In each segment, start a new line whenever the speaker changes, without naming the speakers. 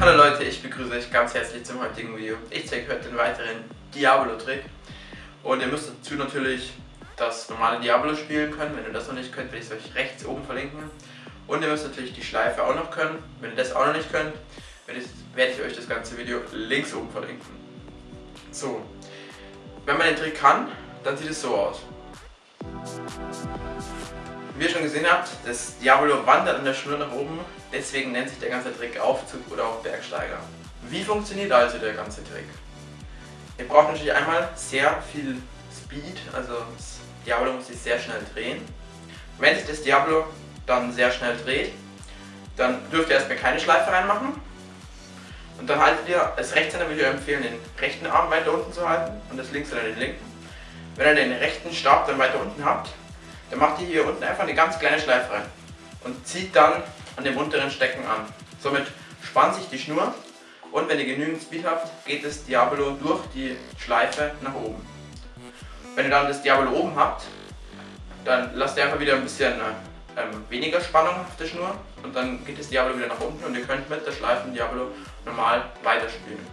Hallo Leute, ich begrüße euch ganz herzlich zum heutigen Video. Ich zeige heute den weiteren Diablo-Trick und ihr müsst dazu natürlich das normale Diablo spielen können. Wenn ihr das noch nicht könnt, werde ich es euch rechts oben verlinken. Und ihr müsst natürlich die Schleife auch noch können. Wenn ihr das auch noch nicht könnt, werde ich euch das ganze Video links oben verlinken. So, wenn man den Trick kann, dann sieht es so aus. Wie ihr schon gesehen habt, das Diablo wandert an der Schnur nach oben, deswegen nennt sich der ganze Trick Aufzug oder auch Bergsteiger. Wie funktioniert also der ganze Trick? Ihr braucht natürlich einmal sehr viel Speed, also das Diablo muss sich sehr schnell drehen. Wenn sich das Diablo dann sehr schnell dreht, dann dürft ihr erstmal keine Schleife reinmachen. Und dann haltet ihr, als Rechtshänder würde ich euch empfehlen, den rechten Arm weiter unten zu halten und das links oder den linken. Wenn ihr den rechten Stab dann weiter unten habt, dann macht ihr hier unten einfach eine ganz kleine Schleife rein und zieht dann an dem unteren Stecken an. Somit spannt sich die Schnur und wenn ihr genügend Speed habt, geht das Diabolo durch die Schleife nach oben. Wenn ihr dann das Diabolo oben habt, dann lasst ihr einfach wieder ein bisschen ähm, weniger Spannung auf der Schnur und dann geht das Diablo wieder nach unten und ihr könnt mit der Schleifen Diablo normal weiterspielen.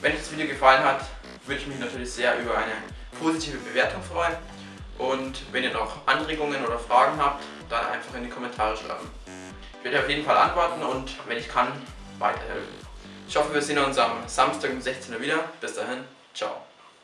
Wenn euch das Video gefallen hat, würde ich mich natürlich sehr über eine positive Bewertung freuen. Und wenn ihr noch Anregungen oder Fragen habt, dann einfach in die Kommentare schreiben. Ich werde auf jeden Fall antworten und wenn ich kann, weiterhelfen. Ich hoffe, wir sehen uns am Samstag um 16 Uhr wieder. Bis dahin, ciao.